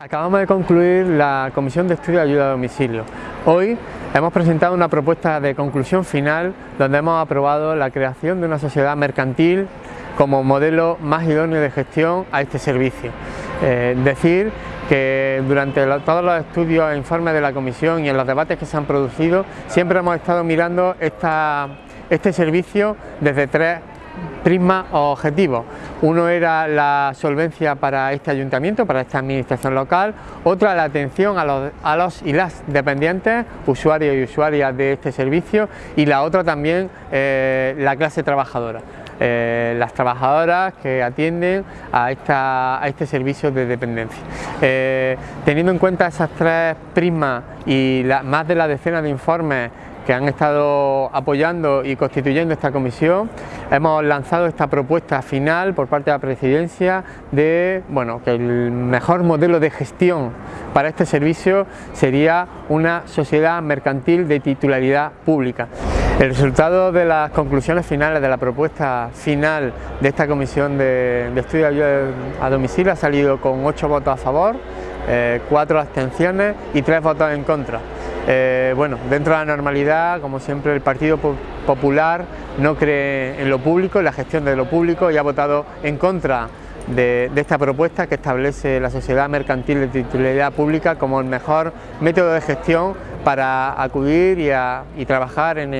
Acabamos de concluir la Comisión de Estudio de Ayuda a Domicilio. Hoy hemos presentado una propuesta de conclusión final donde hemos aprobado la creación de una sociedad mercantil como modelo más idóneo de gestión a este servicio. Eh, decir que durante todos los estudios e informes de la Comisión y en los debates que se han producido siempre hemos estado mirando este servicio desde tres prismas o objetivos. Uno era la solvencia para este ayuntamiento, para esta administración local, otra la atención a los, y las dependientes, usuarios y usuarias de este servicio y la otra también eh, la clase trabajadora. Eh, las trabajadoras que atienden a, esta, a este servicio de dependencia. Eh, teniendo en cuenta esas tres prismas y más de la decena de informes que han estado apoyando y constituyendo esta comisión, hemos lanzado esta propuesta final por parte de la Presidencia de bueno, que el mejor modelo de gestión para este servicio sería una sociedad mercantil de titularidad pública. El resultado de las conclusiones finales de la propuesta final de esta comisión de, estudio de ayuda a domicilio ha salido con ocho votos a favor, eh, cuatro abstenciones y tres votos en contra. Eh, bueno, dentro de la normalidad, como siempre, el Partido Popular no cree en lo público, en la gestión de lo público y ha votado en contra de, esta propuesta que establece la sociedad mercantil de titularidad pública como el mejor método de gestión para acudir y, trabajar en,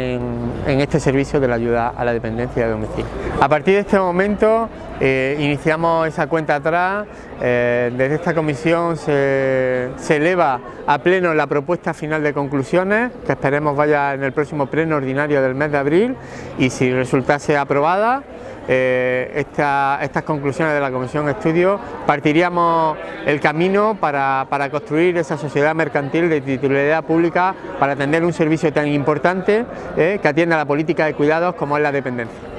este servicio de la ayuda a la dependencia de domicilio. A partir de este momento eh, iniciamos esa cuenta atrás, eh, desde esta comisión se, eleva a pleno la propuesta final de conclusiones, que esperemos vaya en el próximo pleno ordinario del mes de abril y si resultase aprobada, eh, estas conclusiones de la Comisión de Estudio, partiríamos el camino para, construir esa sociedad mercantil de titularidad pública para atender un servicio tan importante que atiende a la política de cuidados como es la dependencia.